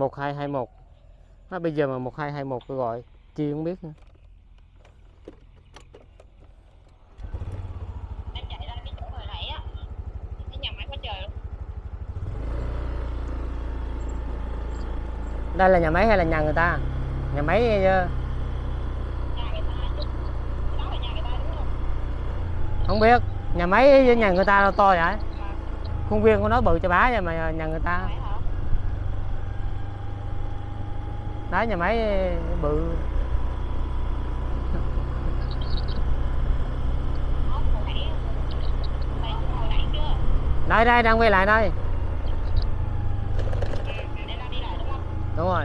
1221 nó bây giờ mà 1221 tôi gọi chi không biết nữa. đây là nhà máy hay là nhà người ta? Nhà máy ờ, nhà người ta chứ cái đó là nhà người ta đúng không? Không biết. Nhà máy với nhà người ta là to vậy? Khuôn viên của nó bự cho bá vậy mà nhà người ta phải hả đó nhà máy ờ, bự. Đây đây, đang quay lại đây. Đúng rồi.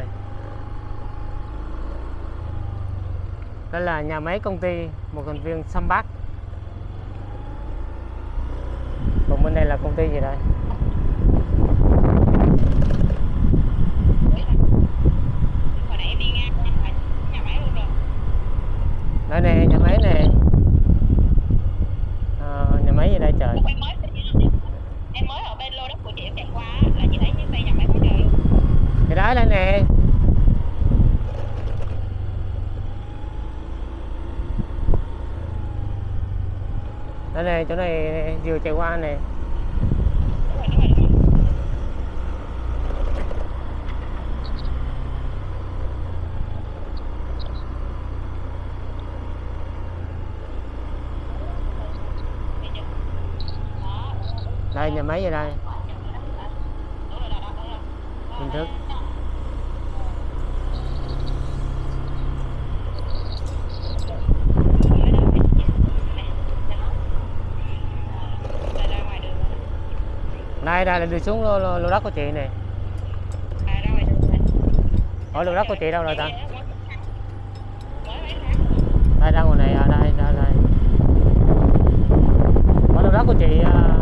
Đây là nhà máy công ty, một thành viên Sambat còn bên đây là công ty gì đây Ủa là- hồi nãy em đi ngang qua là nhà máy luôn rồi đây nè nhà máy nè Ờ, nhà máy gì đây trời Ủa, em mới em mới ở bên lô đất của chị em chạy qua á, là chị thấy cái xây nhà máy quá trời luôn thì đó đây nè đây này chỗ này vừa chạy qua này đây, nhà máy vậy đây. Hình thức Đây ra ngoài đường rồi đây đây là đi xuống lô, lô, lô đất của chị nè À, ra hỏi lô đất của chị đâu rồi ta? Đây ra ngoài này à đây đây đây. Hỏi lô đất của chị à,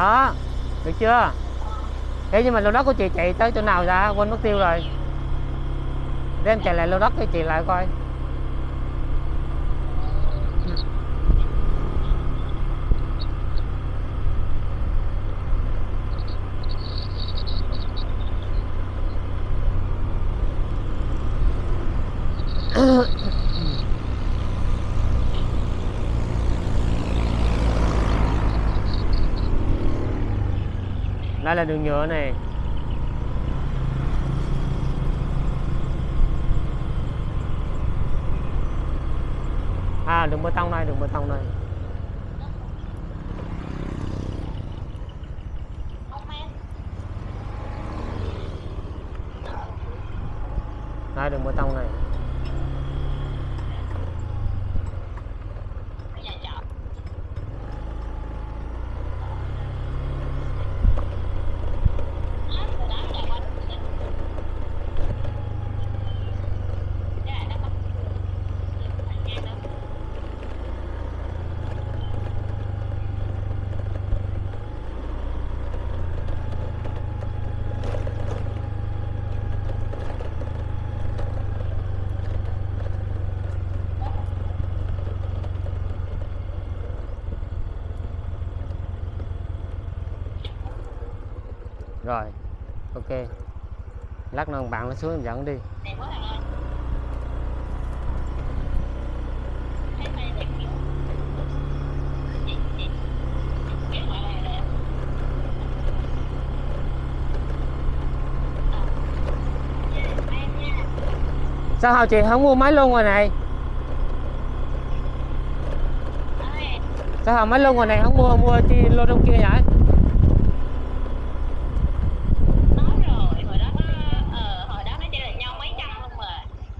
đó, được chưa? Thế nhưng mà lô đất của chị chạy tới chỗ nào ra? Quên mất tiêu rồi. Để em chạy lại lô đất cho chị lại coi. đây là đường nhựa này. À đường bê tông này đường bê tông này đây, đường bê tông này Ở nhà trọ. Đó, từ đó chạy qua đường chính. Cái này nó có đường thẳng ngang đó rồi, ok. Lát nữa bạn nó xuống dẫn đi. Sao hào chị không mua máy luôn rồi này? Sao hào máy luôn rồi này không mua mua chi lô trong kia vậy?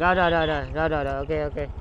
Rồi rồi rồi rồi rồi rồi, rồi. ok ok